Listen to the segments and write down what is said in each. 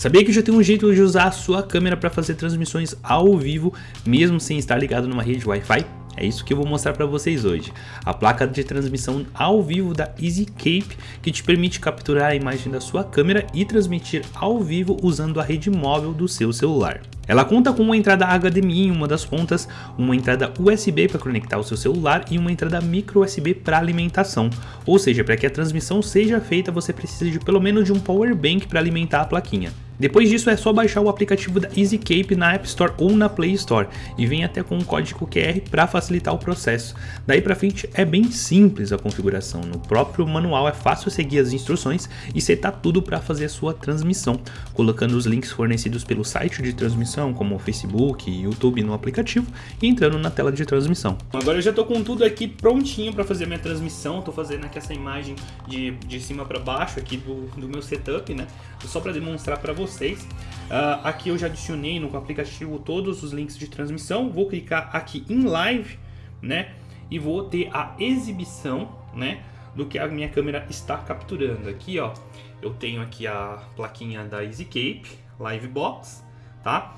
Sabia que já tem um jeito de usar a sua câmera para fazer transmissões ao vivo, mesmo sem estar ligado numa rede Wi-Fi? É isso que eu vou mostrar para vocês hoje. A placa de transmissão ao vivo da EasyCape, que te permite capturar a imagem da sua câmera e transmitir ao vivo usando a rede móvel do seu celular. Ela conta com uma entrada HDMI em uma das pontas, uma entrada USB para conectar o seu celular e uma entrada micro USB para alimentação. Ou seja, para que a transmissão seja feita você precisa de pelo menos de um power bank para alimentar a plaquinha. Depois disso é só baixar o aplicativo da EasyCape na App Store ou na Play Store e vem até com um código QR para facilitar o processo. Daí para frente é bem simples a configuração, no próprio manual é fácil seguir as instruções e setar tudo para fazer a sua transmissão, colocando os links fornecidos pelo site de transmissão como Facebook e YouTube no aplicativo e entrando na tela de transmissão. Agora eu já estou com tudo aqui prontinho para fazer minha transmissão, estou fazendo aqui essa imagem de, de cima para baixo aqui do, do meu setup, né? Só para demonstrar para vocês vocês. Uh, aqui eu já adicionei no aplicativo todos os links de transmissão. Vou clicar aqui em live, né? E vou ter a exibição, né? Do que a minha câmera está capturando. Aqui, ó, eu tenho aqui a plaquinha da EasyCape Livebox, tá?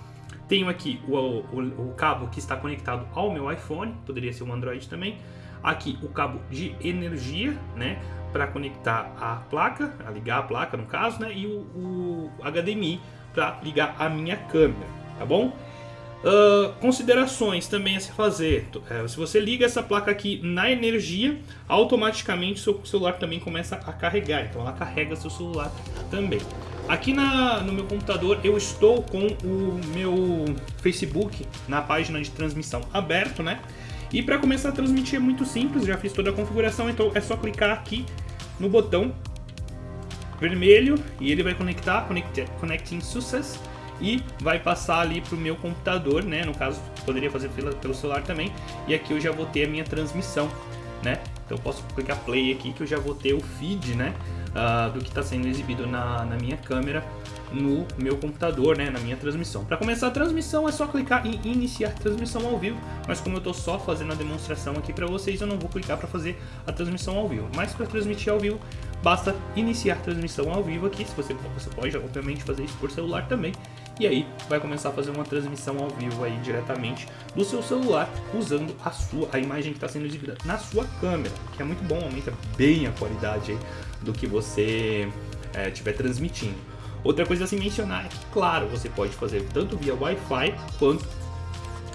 Tenho aqui o, o, o cabo que está conectado ao meu iPhone, poderia ser um Android também. Aqui o cabo de energia, né? para conectar a placa, a ligar a placa no caso, né? E o, o HDMI para ligar a minha câmera, tá bom? Uh, considerações também a se fazer. Se você liga essa placa aqui na energia, automaticamente seu celular também começa a carregar. Então ela carrega seu celular também. Aqui na, no meu computador eu estou com o meu Facebook na página de transmissão aberto, né? E para começar a transmitir é muito simples, já fiz toda a configuração, então é só clicar aqui no botão vermelho e ele vai conectar, connect, Connecting Success, e vai passar ali para o meu computador, né? No caso, poderia fazer pela, pelo celular também. E aqui eu já vou ter a minha transmissão, né? Então eu posso clicar play aqui que eu já vou ter o feed, né? Uh, do que está sendo exibido na, na minha câmera no meu computador, né, na minha transmissão. Para começar a transmissão é só clicar em iniciar transmissão ao vivo, mas como eu estou só fazendo a demonstração aqui para vocês, eu não vou clicar para fazer a transmissão ao vivo. Mas para transmitir ao vivo, basta iniciar transmissão ao vivo aqui, se você, você pode obviamente fazer isso por celular também, e aí vai começar a fazer uma transmissão ao vivo aí diretamente do seu celular, usando a sua a imagem que está sendo exibida na sua câmera, que é muito bom, aumenta bem a qualidade do que você estiver eh, é, transmitindo. Outra coisa a se mencionar é que, claro, você pode fazer tanto via Wi-Fi quanto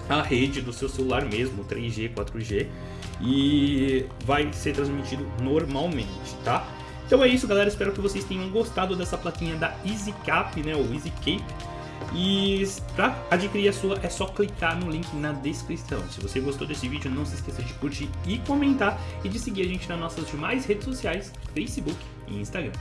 a rede do seu celular mesmo, 3G, 4G, e vai ser transmitido normalmente, tá? Então é isso, galera. Espero que vocês tenham gostado dessa plaquinha da EasyCap, né? Ou EasyCape. E para adquirir a sua é só clicar no link na descrição. Se você gostou desse vídeo, não se esqueça de curtir e comentar e de seguir a gente nas nossas demais redes sociais, Facebook e Instagram.